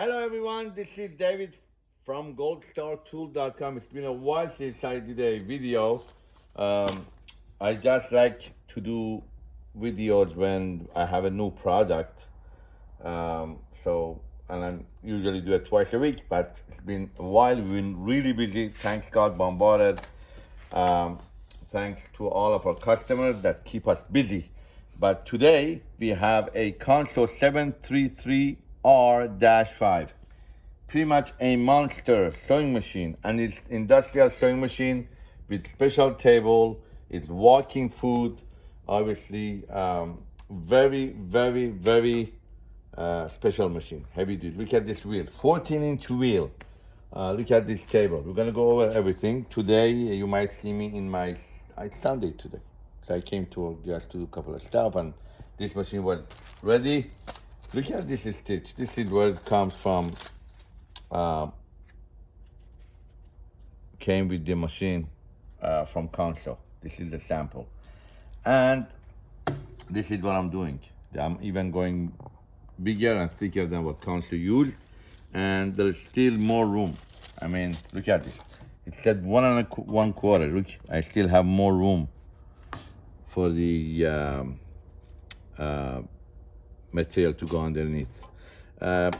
Hello everyone, this is David from goldstartool.com. It's been a while since I did a video. Um, I just like to do videos when I have a new product. Um, so, and I usually do it twice a week, but it's been a while. We've been really busy. Thanks God, bombarded. Um, thanks to all of our customers that keep us busy. But today we have a Consew 733 R-5. Pretty much a monster sewing machine and it's industrial sewing machine with special table, it's walking foot, obviously um, very, very, very uh, special machine, heavy duty. Look at this wheel, 14 inch wheel. Uh, look at this table. We're gonna go over everything. Today, you might see me in my, it's Sunday today. So I came to just do a couple of stuff and this machine was ready. Look at this stitch. This is where it comes from. Uh, came with the machine uh, from Consew. This is the sample. And this is what I'm doing. I'm even going bigger and thicker than what Consew used. And there's still more room. I mean, look at this. It said one and a qu one quarter. Look, I still have more room for the um, uh, material to go underneath. Uh,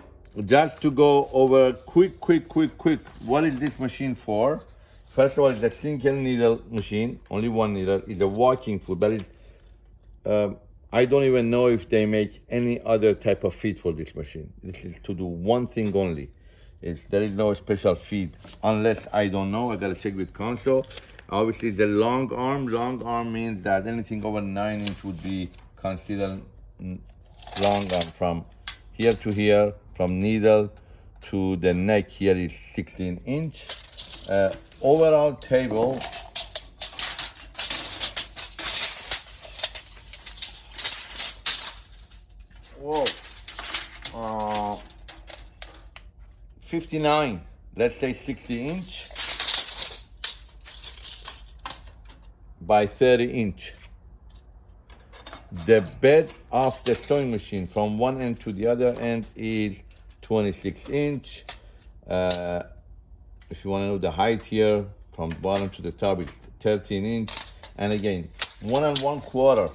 just to go over quick, quick, quick, quick, what is this machine for? First of all, it's a single needle machine, only one needle. It's a walking foot, but it's, uh, I don't even know if they make any other type of feed for this machine. This is to do one thing only. It's, there is no special feed, unless I don't know, I gotta check with Consew. Obviously, the long arm, long arm means that anything over nine inch would be considered long from here to here, from needle to the neck here is 16 inch. Uh, overall table, whoa, uh, 59, let's say 60 inch. by 30 inch. The bed of the sewing machine from one end to the other end is 26 inch. Uh, if you want to know the height here, from bottom to the top, is 13 inch. And again, one and one quarter,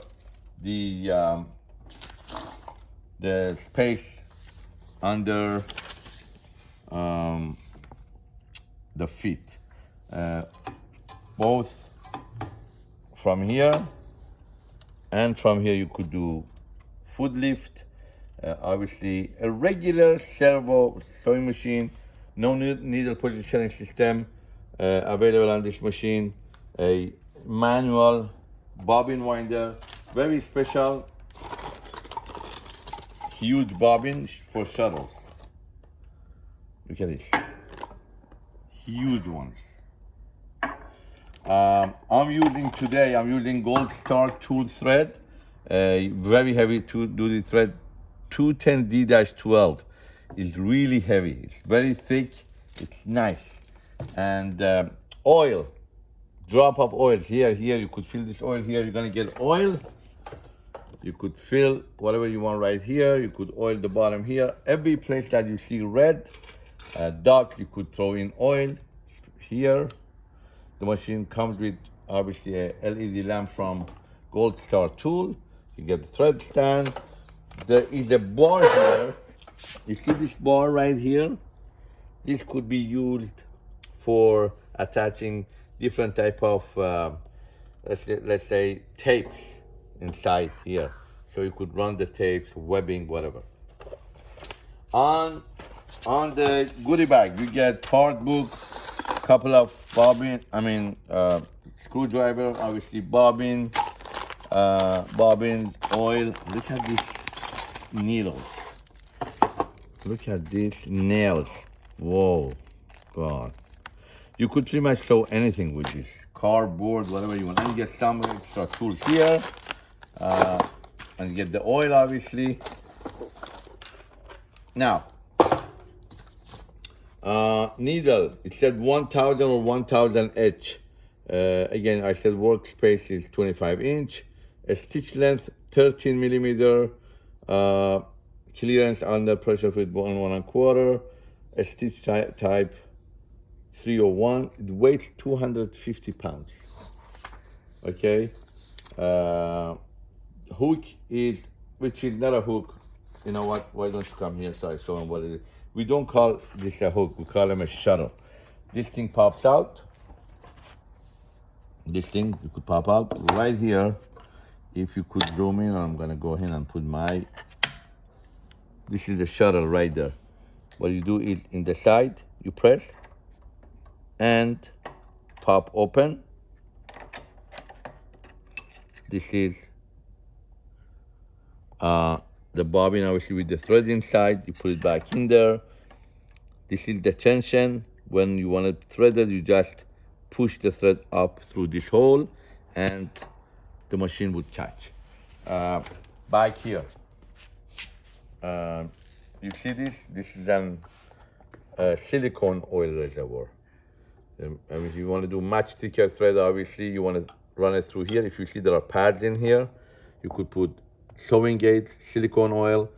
the um, the space under um, the feet. Uh, both from here and from here you could do foot lift uh, obviously a regular servo sewing machine no needle positioning system uh, available on this machine a manual bobbin winder very special huge bobbin for shuttles look at this. Huge ones um, I'm using today, I'm using Gold Star tool thread, a very heavy two duty thread, 210D-12. It's really heavy, it's very thick, it's nice. And um, oil, drop of oil here, here, you could fill this oil here, you're gonna get oil. You could fill whatever you want right here. You could oil the bottom here. Every place that you see red uh, dot, you could throw in oil here. The machine comes with obviously a LED lamp from Gold Star Tool. You get the thread stand. There is a bar here. You see this bar right here? This could be used for attaching different type of, uh, let's, say, let's say, tapes inside here. So you could run the tapes, webbing, whatever. On, on the goodie bag, you get part book, couple of bobbin, I mean, uh, screwdriver, obviously bobbin, uh, bobbin, oil. Look at these needles. Look at these nails. Whoa, God. You could pretty much sew anything with this. Cardboard, whatever you want. And get some extra tools here. Uh, and get the oil, obviously. Now, uh, needle, it said 1000 or 1000 H. Uh, again, I said workspace is 25 inch. A stitch length 13 millimeter. Uh, clearance under pressure fit one one and a quarter, a stitch ty- type 301. It weighs 250 pounds. Okay, uh, hook is which is not a hook. You know what? Why don't you come here so I show them what it is? We don't call this a hook. We call them a shuttle. This thing pops out. This thing you could pop out right here. If you could zoom in, I'm gonna go ahead and put my. This is the shuttle right there. What you do is in the side, you press and pop open. This is uh, the bobbin obviously with the thread inside. You put it back in there. This is the tension. When you want it threaded, you just push the thread up through this hole and the machine would catch. Uh, back here, uh, you see this? This is an uh, silicone oil reservoir. Um, mean, if you want to do much thicker thread, obviously you want to run it through here. If you see there are pads in here, you could put sewing gauge, silicone oil,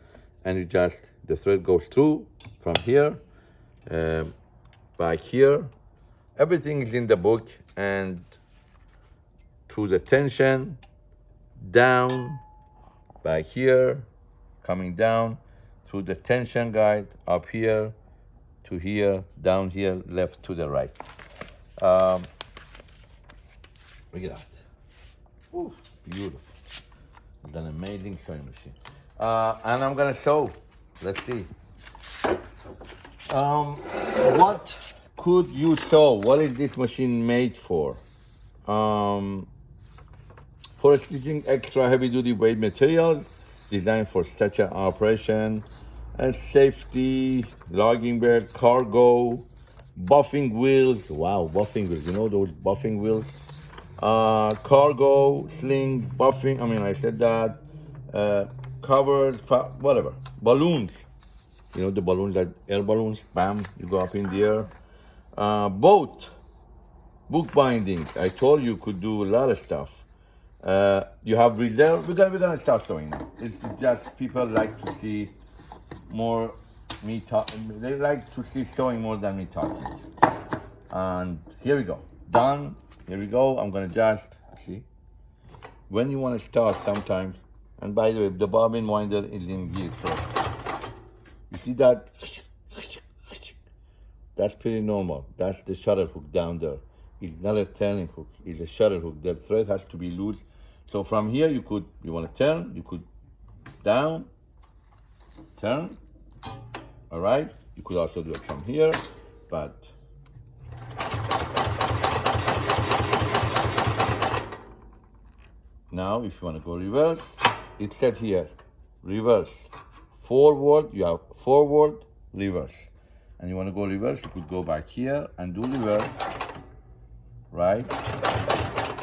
and you just, the thread goes through from here, um, back here. Everything is in the book and through the tension, down, back here, coming down, through the tension guide, up here, to here, down here, left to the right. Um, look at that. Ooh, beautiful. An amazing sewing machine. Uh, and I'm gonna sew. Let's see. Um, what could you sew? What is this machine made for? Um, for stitching extra heavy duty weight materials designed for such an operation and safety, logging bed, cargo, buffing wheels. Wow, buffing wheels. You know those buffing wheels? Uh, cargo, slings, buffing. I mean, I said that. Uh, covers, whatever. Balloons. You know the balloons, like air balloons. Bam, you go up in the air. Uh, boat, book bindings. I told you could do a lot of stuff. Uh, you have reserve. We're gonna we're gonna start showing now. It's just people like to see more me talk. They like to see showing more than me talking. And here we go. Done. Here we go. I'm gonna just see. When you want to start, sometimes. And by the way, the bobbin winder is in gear. So you see that? That's pretty normal. That's the shuttle hook down there. It's not a turning hook. It's a shuttle hook. The thread has to be loose. So from here, you could, you want to turn, you could down, turn. All right. You could also do it from here, but now if you want to go reverse, it said here, reverse. Forward, you have forward, reverse. And you want to go reverse, you could go back here and do reverse, right?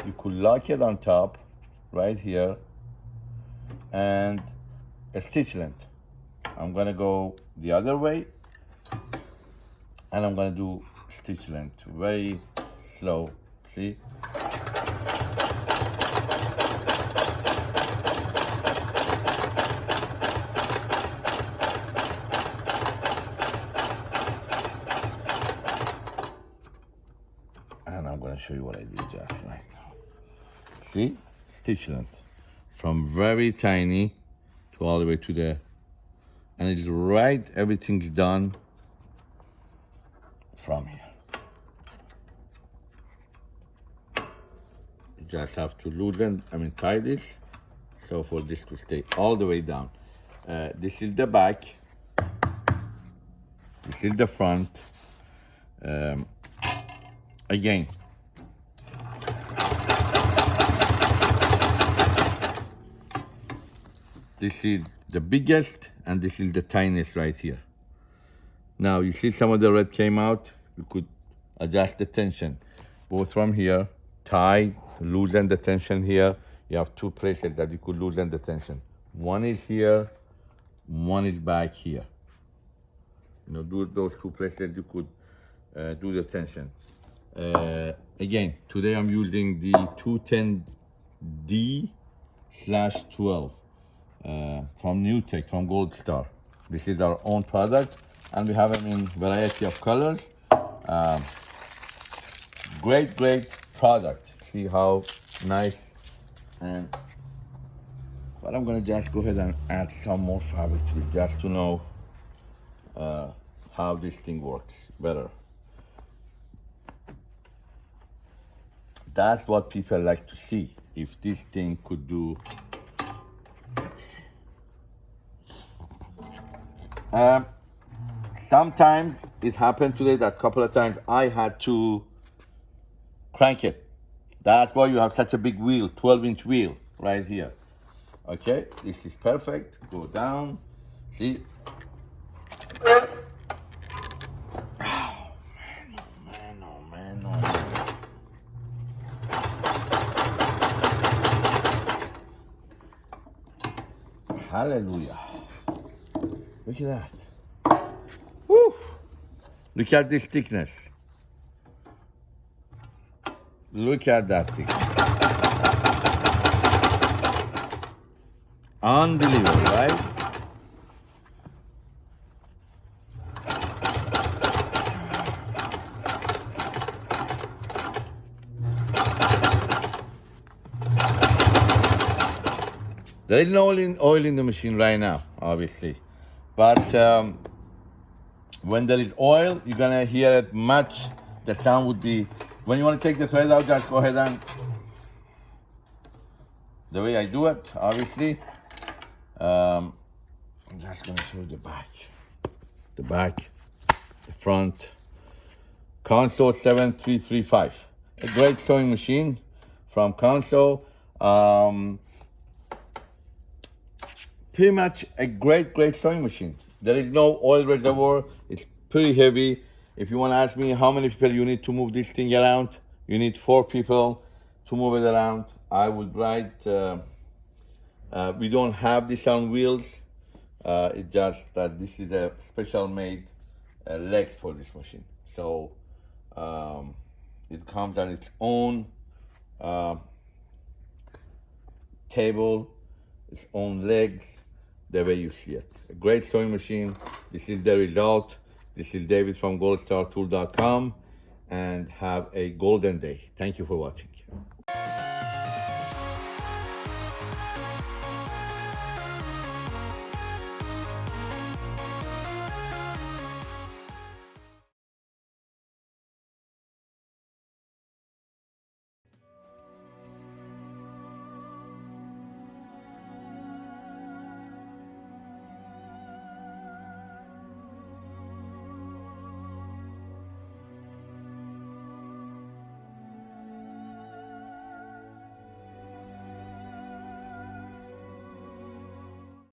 You could lock it on top, right here, and a stitch length. I'm gonna go the other way, and I'm gonna do stitch length, very slow, see? and I'm gonna show you what I did just right now. See, stitch length from very tiny to all the way to the, and it's right. Everything's done from here. You just have to loosen. I mean, tie this, so for this to stay all the way down. Uh, this is the back. This is the front. Um, again. This is the biggest and this is the tiniest right here. Now you see some of the red came out. You could adjust the tension both from here, tie, loosen the tension here. You have two places that you could loosen the tension. One is here, one is back here. You know, do those two places you could uh, do the tension. Uh, again, today I'm using the 210D slash 12 uh, from NewTek, from Gold Star. This is our own product, and we have them in variety of colors. Um, great, great product. See how nice and but I'm gonna just go ahead and add some more fabric to it just to know uh, how this thing works better. That's what people like to see. If this thing could do Um, sometimes it happened today that a couple of times I had to crank it. That's why you have such a big wheel, 12 inch wheel right here. Okay, this is perfect. Go down. See? Hallelujah. Look at that. Woo! Look at this thickness. Look at that thickness. Unbelievable, right? There is no oil in, oil in the machine right now, obviously. But um, when there is oil, you're gonna hear it much. The sound would be, when you wanna take the thread out, just go ahead and, the way I do it, obviously. Um, I'm just gonna show you the back. The back, the front. Consew 7335. A great sewing machine from Consew. Um, pretty much a great, great sewing machine. There is no oil reservoir. It's pretty heavy. If you want to ask me how many people you need to move this thing around, you need four people to move it around. I would write, uh, uh, we don't have this on wheels. Uh, it's just that this is a special made uh, legs for this machine. So um, it comes on its own uh, table, its own legs, the way you see it. A great sewing machine. This is the result. This is David from goldstartool.com and have a golden day. Thank you for watching.